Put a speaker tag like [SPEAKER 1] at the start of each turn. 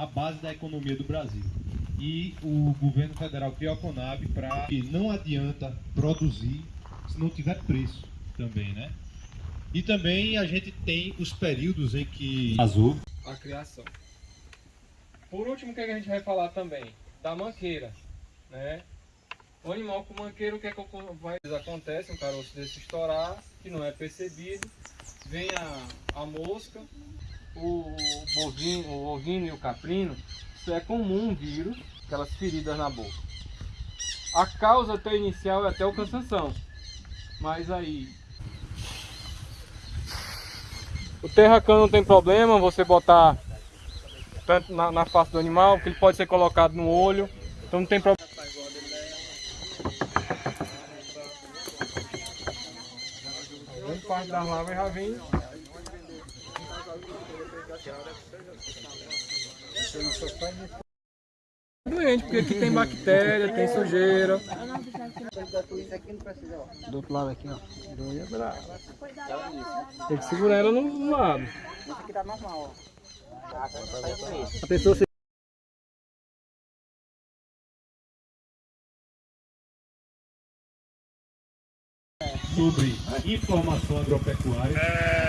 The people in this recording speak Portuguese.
[SPEAKER 1] a base da economia do Brasil. E o governo federal criou a Conab para que não adianta produzir se não tiver preço também, né? E também a gente tem os períodos em que azul
[SPEAKER 2] a criação. Por último, o que a gente vai falar também? Da manqueira, né? O animal com manqueira, o que, é que vai, acontece? Um caroço desse estourar, que não é percebido, vem a, a mosca, o, bovino, o ovino e o caprino, isso é comum um vírus, aquelas feridas na boca. A causa até inicial é até o cansanção, mas aí o terracão não tem problema, você botar tanto na, na face do animal, que ele pode ser colocado no olho, então não tem problema. Parte das lavas já vem. Doente, porque aqui tem bactéria, tem sujeira.
[SPEAKER 3] Do outro lado aqui, ó.
[SPEAKER 2] Doia brava. Tem que segurar ela no lado.
[SPEAKER 3] Isso aqui tá normal, ó.
[SPEAKER 2] A pessoa se
[SPEAKER 1] sobre informação agropecuária.